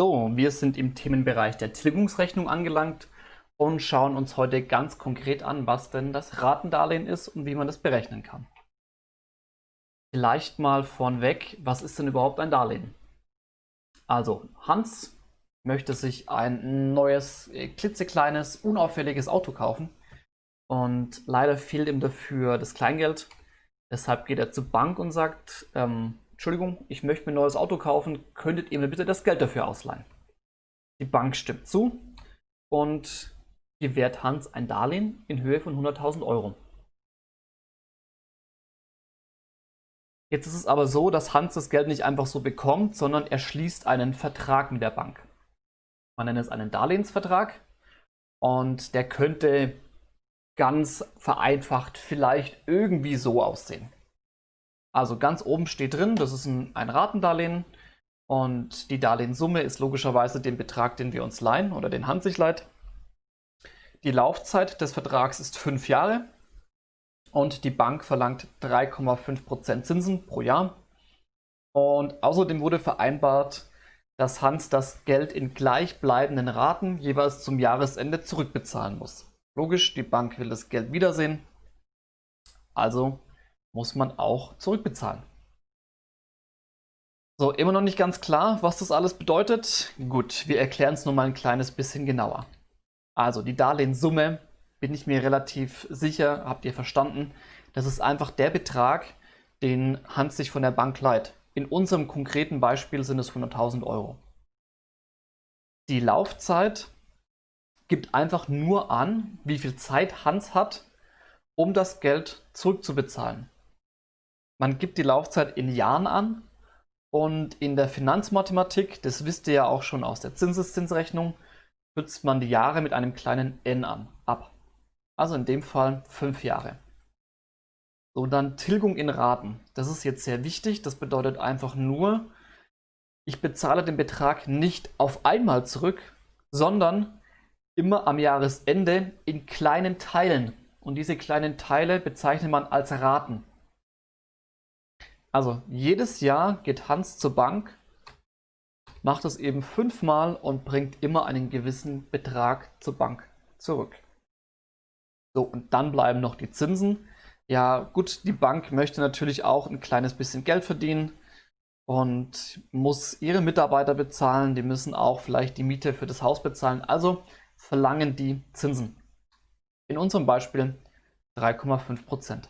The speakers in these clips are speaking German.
So, wir sind im Themenbereich der Tilgungsrechnung angelangt und schauen uns heute ganz konkret an, was denn das Ratendarlehen ist und wie man das berechnen kann. Vielleicht mal vornweg, was ist denn überhaupt ein Darlehen? Also, Hans möchte sich ein neues, äh, klitzekleines, unauffälliges Auto kaufen und leider fehlt ihm dafür das Kleingeld. Deshalb geht er zur Bank und sagt, ähm, Entschuldigung, ich möchte mir ein neues Auto kaufen, könntet ihr mir bitte das Geld dafür ausleihen? Die Bank stimmt zu und gewährt Hans ein Darlehen in Höhe von 100.000 Euro. Jetzt ist es aber so, dass Hans das Geld nicht einfach so bekommt, sondern er schließt einen Vertrag mit der Bank. Man nennt es einen Darlehensvertrag und der könnte ganz vereinfacht vielleicht irgendwie so aussehen. Also ganz oben steht drin, das ist ein, ein Ratendarlehen und die Darlehenssumme ist logischerweise den Betrag, den wir uns leihen oder den Hand sich leiht. Die Laufzeit des Vertrags ist fünf Jahre und die Bank verlangt 3,5% Zinsen pro Jahr. Und außerdem wurde vereinbart, dass Hans das Geld in gleichbleibenden Raten jeweils zum Jahresende zurückbezahlen muss. Logisch, die Bank will das Geld wiedersehen, also muss man auch zurückbezahlen. So, immer noch nicht ganz klar, was das alles bedeutet? Gut, wir erklären es nur mal ein kleines bisschen genauer. Also die Darlehenssumme, bin ich mir relativ sicher, habt ihr verstanden, das ist einfach der Betrag, den Hans sich von der Bank leiht. In unserem konkreten Beispiel sind es 100.000 Euro. Die Laufzeit gibt einfach nur an, wie viel Zeit Hans hat, um das Geld zurückzubezahlen. Man gibt die Laufzeit in Jahren an und in der Finanzmathematik, das wisst ihr ja auch schon aus der Zinseszinsrechnung, kürzt man die Jahre mit einem kleinen n an, ab. Also in dem Fall fünf Jahre. So, dann Tilgung in Raten. Das ist jetzt sehr wichtig. Das bedeutet einfach nur, ich bezahle den Betrag nicht auf einmal zurück, sondern immer am Jahresende in kleinen Teilen. Und diese kleinen Teile bezeichnet man als Raten. Also jedes Jahr geht Hans zur Bank, macht es eben fünfmal und bringt immer einen gewissen Betrag zur Bank zurück. So, und dann bleiben noch die Zinsen. Ja, gut, die Bank möchte natürlich auch ein kleines bisschen Geld verdienen und muss ihre Mitarbeiter bezahlen. Die müssen auch vielleicht die Miete für das Haus bezahlen. Also verlangen die Zinsen. In unserem Beispiel 3,5 Prozent.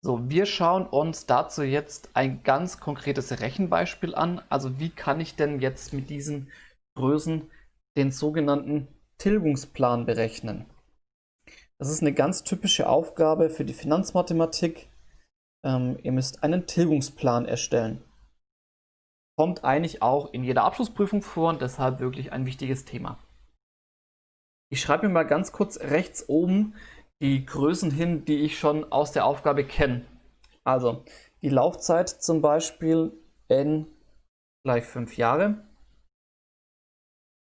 So, wir schauen uns dazu jetzt ein ganz konkretes Rechenbeispiel an. Also wie kann ich denn jetzt mit diesen Größen den sogenannten Tilgungsplan berechnen? Das ist eine ganz typische Aufgabe für die Finanzmathematik. Ähm, ihr müsst einen Tilgungsplan erstellen. Kommt eigentlich auch in jeder Abschlussprüfung vor und deshalb wirklich ein wichtiges Thema. Ich schreibe mir mal ganz kurz rechts oben die Größen hin, die ich schon aus der Aufgabe kenne. Also die Laufzeit zum Beispiel n gleich 5 Jahre.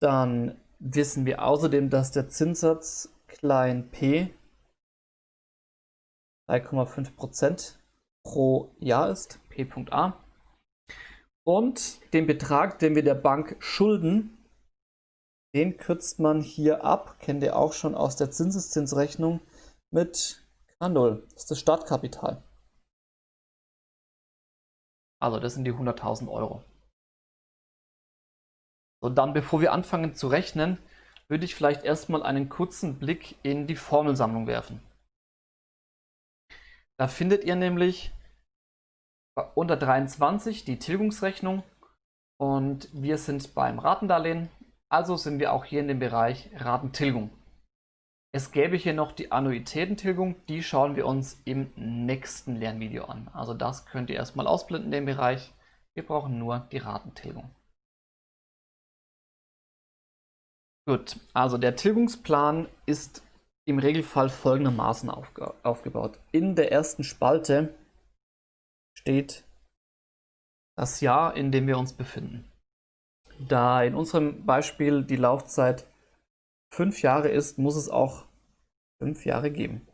Dann wissen wir außerdem, dass der Zinssatz klein p 3,5% pro Jahr ist, p.a. Und den Betrag, den wir der Bank schulden, den kürzt man hier ab, kennt ihr auch schon aus der Zinseszinsrechnung, mit K0. Das ist das Startkapital. Also das sind die 100.000 Euro. So, dann bevor wir anfangen zu rechnen, würde ich vielleicht erstmal einen kurzen Blick in die Formelsammlung werfen. Da findet ihr nämlich unter 23 die Tilgungsrechnung und wir sind beim Ratendarlehen, also sind wir auch hier in dem Bereich Ratentilgung. Es gäbe hier noch die Annuitätentilgung, die schauen wir uns im nächsten Lernvideo an. Also das könnt ihr erstmal ausblenden, den Bereich. Wir brauchen nur die Ratentilgung. Gut, also der Tilgungsplan ist im Regelfall folgendermaßen aufge aufgebaut. In der ersten Spalte steht das Jahr, in dem wir uns befinden. Da in unserem Beispiel die Laufzeit fünf Jahre ist, muss es auch fünf Jahre geben.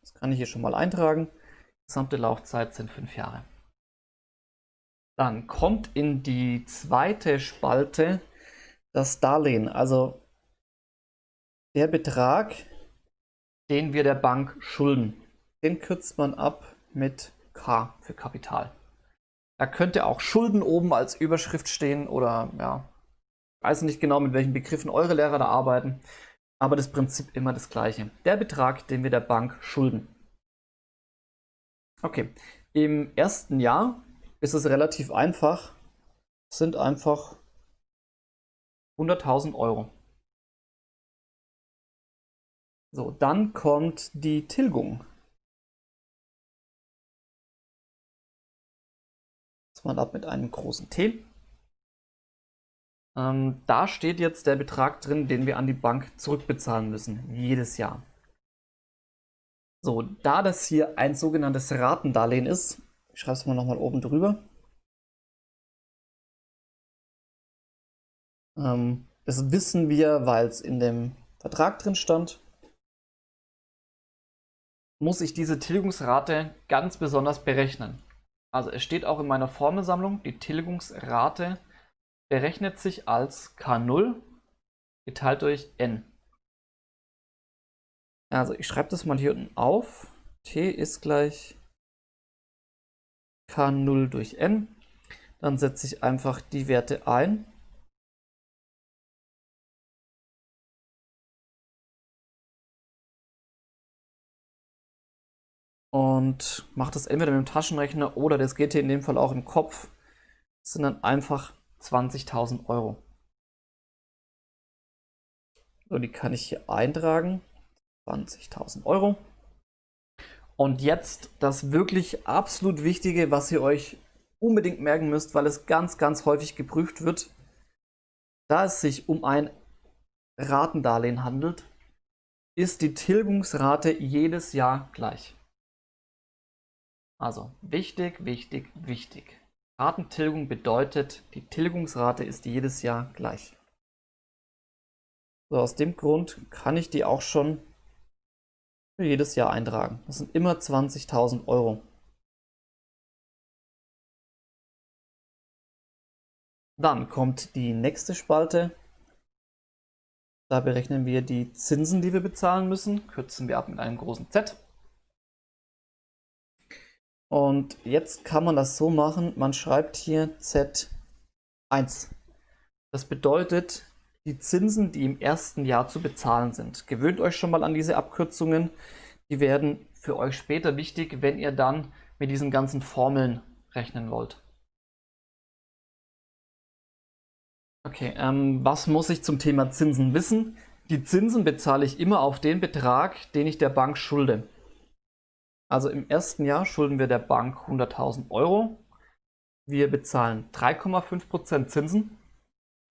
Das kann ich hier schon mal eintragen. Gesamte Laufzeit sind fünf Jahre. Dann kommt in die zweite Spalte das Darlehen, also der Betrag, den wir der Bank schulden. Den kürzt man ab mit K für Kapital. Da könnte auch Schulden oben als Überschrift stehen oder ja, weiß nicht genau, mit welchen Begriffen eure Lehrer da arbeiten, aber das Prinzip immer das gleiche. Der Betrag, den wir der Bank schulden. Okay, im ersten Jahr ist es relativ einfach, es sind einfach 100.000 Euro. So, dann kommt die Tilgung. Das mal ab mit einem großen T. Ähm, da steht jetzt der Betrag drin, den wir an die Bank zurückbezahlen müssen, jedes Jahr. So, da das hier ein sogenanntes Ratendarlehen ist, ich schreibe es mal nochmal oben drüber. Ähm, das wissen wir, weil es in dem Vertrag drin stand. Muss ich diese Tilgungsrate ganz besonders berechnen. Also es steht auch in meiner Formelsammlung, die Tilgungsrate berechnet sich als K0 geteilt durch n. Also ich schreibe das mal hier unten auf. T ist gleich K0 durch n. Dann setze ich einfach die Werte ein. Und mache das entweder mit dem Taschenrechner oder das geht hier in dem Fall auch im Kopf. Das sind dann einfach 20.000 Euro. So, die kann ich hier eintragen. 20.000 Euro. Und jetzt das wirklich absolut Wichtige, was ihr euch unbedingt merken müsst, weil es ganz, ganz häufig geprüft wird. Da es sich um ein Ratendarlehen handelt, ist die Tilgungsrate jedes Jahr gleich. Also wichtig, wichtig, wichtig. Ratentilgung bedeutet, die Tilgungsrate ist jedes Jahr gleich. So, aus dem Grund kann ich die auch schon für jedes Jahr eintragen. Das sind immer 20.000 Euro. Dann kommt die nächste Spalte. Da berechnen wir die Zinsen, die wir bezahlen müssen. Kürzen wir ab mit einem großen Z. Und jetzt kann man das so machen, man schreibt hier Z1. Das bedeutet, die Zinsen, die im ersten Jahr zu bezahlen sind. Gewöhnt euch schon mal an diese Abkürzungen. Die werden für euch später wichtig, wenn ihr dann mit diesen ganzen Formeln rechnen wollt. Okay, ähm, was muss ich zum Thema Zinsen wissen? Die Zinsen bezahle ich immer auf den Betrag, den ich der Bank schulde. Also im ersten Jahr schulden wir der Bank 100.000 Euro. Wir bezahlen 3,5% Zinsen.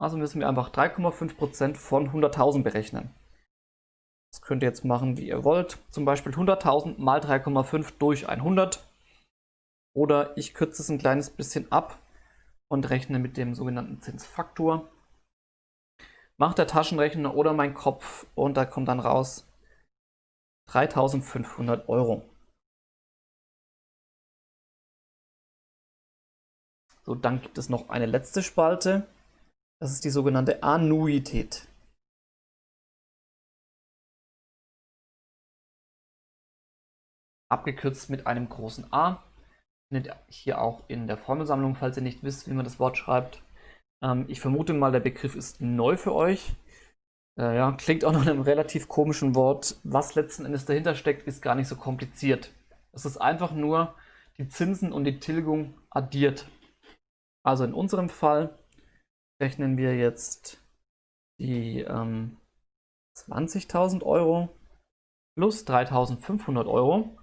Also müssen wir einfach 3,5% von 100.000 berechnen. Das könnt ihr jetzt machen, wie ihr wollt. Zum Beispiel 100.000 mal 3,5 durch 100. Oder ich kürze es ein kleines bisschen ab und rechne mit dem sogenannten Zinsfaktor. Macht der Taschenrechner oder mein Kopf und da kommt dann raus 3.500 Euro. So, dann gibt es noch eine letzte Spalte. Das ist die sogenannte Annuität. Abgekürzt mit einem großen A. Findet hier auch in der Formelsammlung, falls ihr nicht wisst, wie man das Wort schreibt. Ähm, ich vermute mal, der Begriff ist neu für euch. Äh, ja, klingt auch nach einem relativ komischen Wort. Was letzten Endes dahinter steckt, ist gar nicht so kompliziert. Es ist einfach nur die Zinsen und die Tilgung addiert. Also in unserem Fall rechnen wir jetzt die ähm, 20.000 Euro plus 3.500 Euro.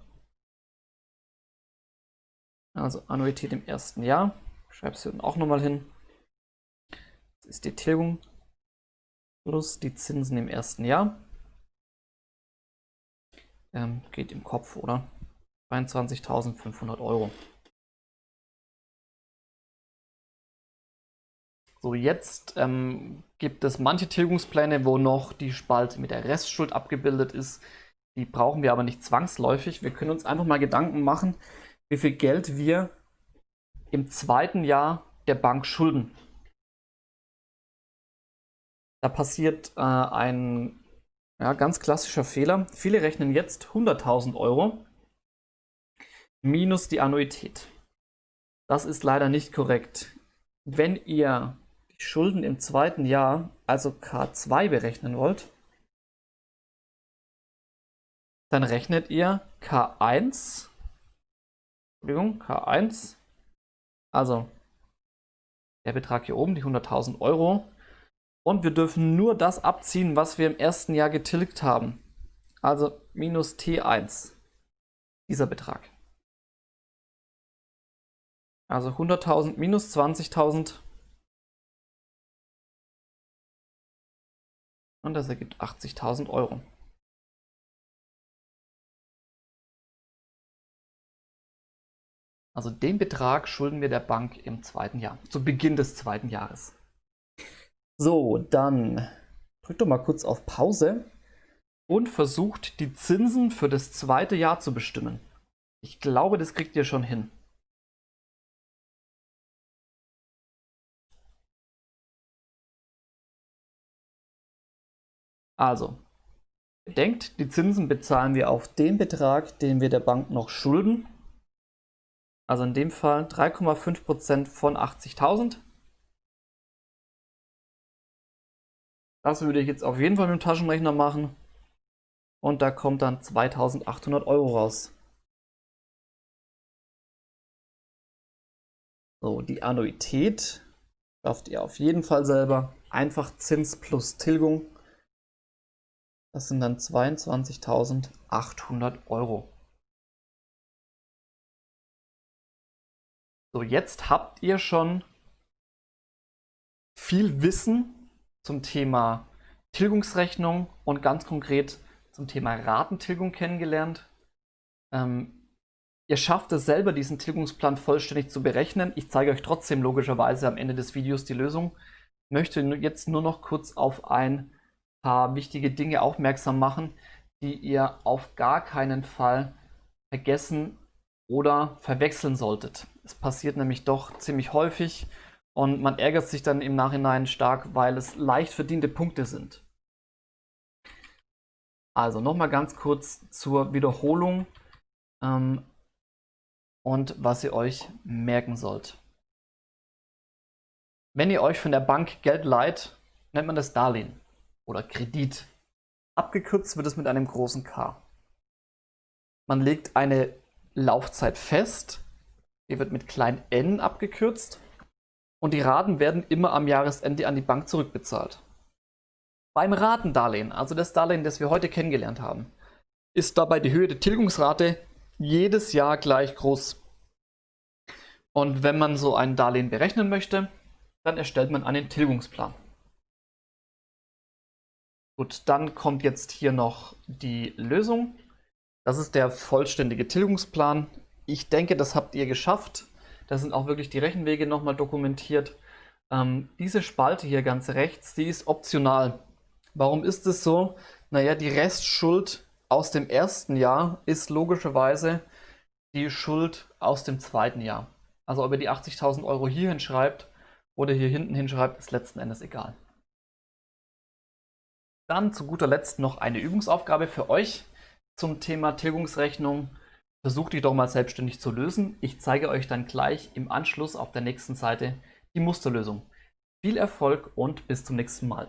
Also Annuität im ersten Jahr. Schreibe es hier auch nochmal hin. Das ist die Tilgung plus die Zinsen im ersten Jahr. Ähm, geht im Kopf, oder? 22.500 Euro. So, jetzt ähm, gibt es manche Tilgungspläne, wo noch die Spalte mit der Restschuld abgebildet ist. Die brauchen wir aber nicht zwangsläufig. Wir können uns einfach mal Gedanken machen, wie viel Geld wir im zweiten Jahr der Bank schulden. Da passiert äh, ein ja, ganz klassischer Fehler. Viele rechnen jetzt 100.000 Euro minus die Annuität. Das ist leider nicht korrekt. Wenn ihr Schulden im zweiten Jahr, also K2 berechnen wollt, dann rechnet ihr K1, Entschuldigung, K1, also der Betrag hier oben, die 100.000 Euro, und wir dürfen nur das abziehen, was wir im ersten Jahr getilgt haben. Also minus T1, dieser Betrag. Also 100.000 minus 20.000. Und das ergibt 80.000 Euro. Also den Betrag schulden wir der Bank im zweiten Jahr, zu Beginn des zweiten Jahres. So, dann drückt doch mal kurz auf Pause und versucht die Zinsen für das zweite Jahr zu bestimmen. Ich glaube, das kriegt ihr schon hin. Also, bedenkt, die Zinsen bezahlen wir auf den Betrag, den wir der Bank noch schulden. Also in dem Fall 3,5% von 80.000. Das würde ich jetzt auf jeden Fall mit dem Taschenrechner machen. Und da kommt dann 2800 Euro raus. So, die Annuität schafft ihr auf jeden Fall selber. Einfach Zins plus Tilgung. Das sind dann 22.800 Euro. So, jetzt habt ihr schon viel Wissen zum Thema Tilgungsrechnung und ganz konkret zum Thema Ratentilgung kennengelernt. Ähm, ihr schafft es selber, diesen Tilgungsplan vollständig zu berechnen. Ich zeige euch trotzdem logischerweise am Ende des Videos die Lösung. Ich möchte jetzt nur noch kurz auf ein paar wichtige Dinge aufmerksam machen, die ihr auf gar keinen Fall vergessen oder verwechseln solltet. Es passiert nämlich doch ziemlich häufig und man ärgert sich dann im Nachhinein stark, weil es leicht verdiente Punkte sind. Also nochmal ganz kurz zur Wiederholung ähm, und was ihr euch merken sollt. Wenn ihr euch von der Bank Geld leiht, nennt man das Darlehen oder Kredit. Abgekürzt wird es mit einem großen K. Man legt eine Laufzeit fest, die wird mit klein n abgekürzt und die Raten werden immer am Jahresende an die Bank zurückbezahlt. Beim Ratendarlehen, also das Darlehen, das wir heute kennengelernt haben, ist dabei die Höhe der Tilgungsrate jedes Jahr gleich groß. Und wenn man so ein Darlehen berechnen möchte, dann erstellt man einen Tilgungsplan. Gut, dann kommt jetzt hier noch die Lösung. Das ist der vollständige Tilgungsplan. Ich denke, das habt ihr geschafft. Da sind auch wirklich die Rechenwege nochmal dokumentiert. Ähm, diese Spalte hier ganz rechts, die ist optional. Warum ist es so? Naja, die Restschuld aus dem ersten Jahr ist logischerweise die Schuld aus dem zweiten Jahr. Also ob ihr die 80.000 Euro hier hinschreibt oder hier hinten hinschreibt, ist letzten Endes egal. Dann zu guter Letzt noch eine Übungsaufgabe für euch zum Thema Tilgungsrechnung Versucht die doch mal selbstständig zu lösen. Ich zeige euch dann gleich im Anschluss auf der nächsten Seite die Musterlösung. Viel Erfolg und bis zum nächsten Mal.